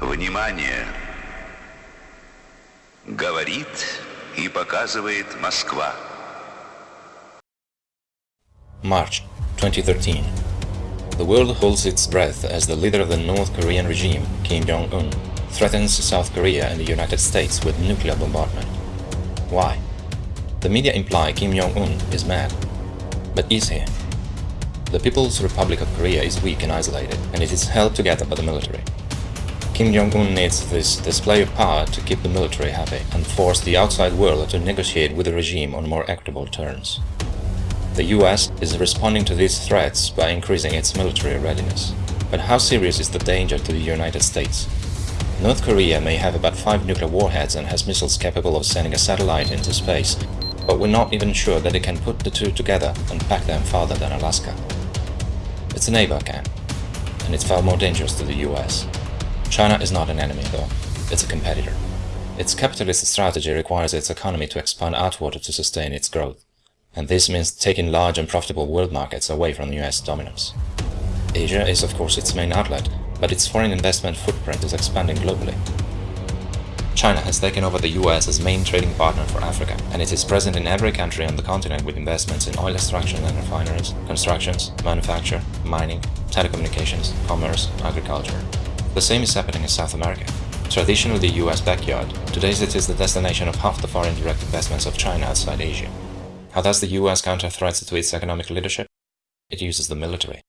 Внимание! Говорит и показывает Москва. March 2013. The world holds its breath as the leader of the North Korean regime, Kim Jong-un, threatens South Korea and the United States with nuclear bombardment. Why? The media imply Kim Jong-un is mad. But is he? The People's Republic of Korea is weak and isolated, and it is held together by the military. Kim Jong-un needs this display of power to keep the military happy and force the outside world to negotiate with the regime on more equitable terms. The US is responding to these threats by increasing its military readiness. But how serious is the danger to the United States? North Korea may have about five nuclear warheads and has missiles capable of sending a satellite into space, but we're not even sure that it can put the two together and pack them farther than Alaska. Its a neighbor can, and it's far more dangerous to the US. China is not an enemy, though. It's a competitor. Its capitalist strategy requires its economy to expand outward to sustain its growth. And this means taking large and profitable world markets away from US dominance. Asia is of course its main outlet, but its foreign investment footprint is expanding globally. China has taken over the US as main trading partner for Africa, and it is present in every country on the continent with investments in oil extraction and refineries, constructions, manufacture, mining, telecommunications, commerce, agriculture. The same is happening in South America. Traditionally the US backyard, today it is the destination of half the foreign direct investments of China outside Asia. How does the US counter threats to its economic leadership? It uses the military.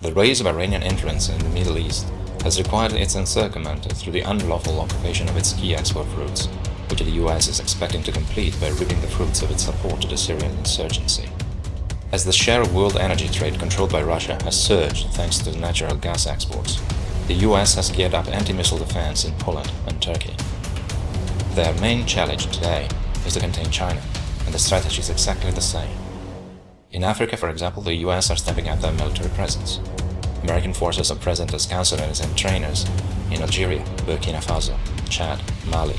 The rise of Iranian influence in the Middle East has required its encirclement through the unlawful occupation of its key export routes, which the US is expecting to complete by reaping the fruits of its support to the Syrian insurgency. As the share of world energy trade controlled by Russia has surged thanks to natural gas exports, the US has geared up anti-missile defense in Poland and Turkey. Their main challenge today is to contain China, and the strategy is exactly the same. In Africa, for example, the US are stepping up their military presence. American forces are present as counselors and trainers in Algeria, Burkina Faso, Chad, Mali,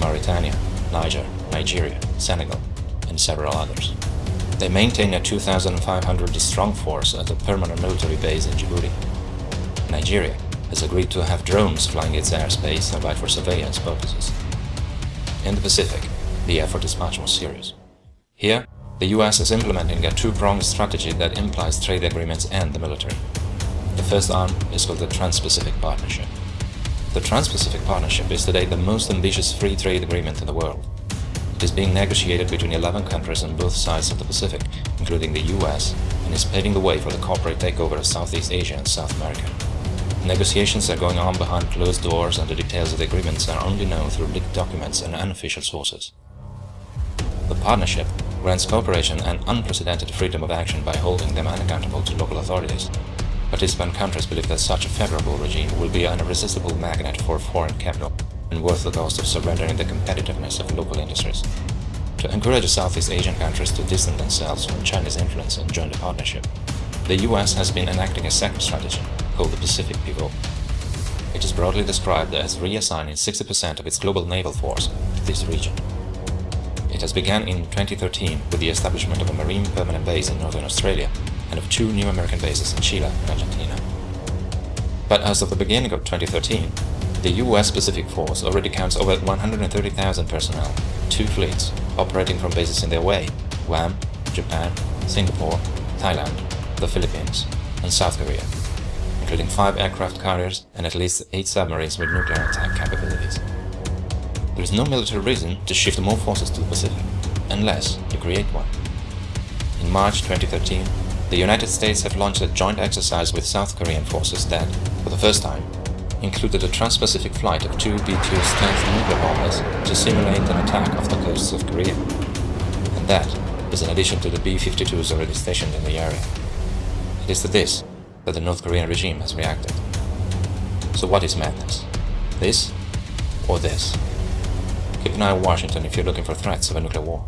Mauritania, Niger, Nigeria, Senegal, and several others. They maintain a 2,500 strong force at a permanent military base in Djibouti. Nigeria has agreed to have drones flying its airspace and by for surveillance purposes. In the Pacific, the effort is much more serious. Here, the US is implementing a two-pronged strategy that implies trade agreements and the military. The first arm is called the Trans-Pacific Partnership. The Trans-Pacific Partnership is today the most ambitious free trade agreement in the world. It is being negotiated between 11 countries on both sides of the Pacific, including the US, and is paving the way for the corporate takeover of Southeast Asia and South America. Negotiations are going on behind closed doors and the details of the agreements are only known through leaked documents and unofficial sources. The partnership grants cooperation and unprecedented freedom of action by holding them unaccountable to local authorities. Participant countries believe that such a favorable regime will be an irresistible magnet for foreign capital and worth the cost of surrendering the competitiveness of local industries. To encourage Southeast Asian countries to distance themselves from China's influence and join the partnership, the US has been enacting a second strategy called the Pacific Pivot. It is broadly described as reassigning 60% of its global naval force to this region. It has begun in 2013 with the establishment of a marine permanent base in northern Australia and of two new American bases in Chile and Argentina. But as of the beginning of 2013, the US Pacific Force already counts over 130,000 personnel, two fleets, operating from bases in Hawaii, Guam, Japan, Singapore, Thailand, the Philippines, and South Korea including five aircraft carriers and at least eight submarines with nuclear attack capabilities. There is no military reason to shift more forces to the Pacific, unless you create one. In March 2013, the United States have launched a joint exercise with South Korean forces that, for the first time, included a trans-Pacific flight of two B-2 stealth nuclear bombers to simulate an attack off the coasts of Korea. And that is in addition to the B-52s already stationed in the area. It is to this that the North Korean regime has reacted. So what is madness? This or this? Keep an eye on Washington if you're looking for threats of a nuclear war.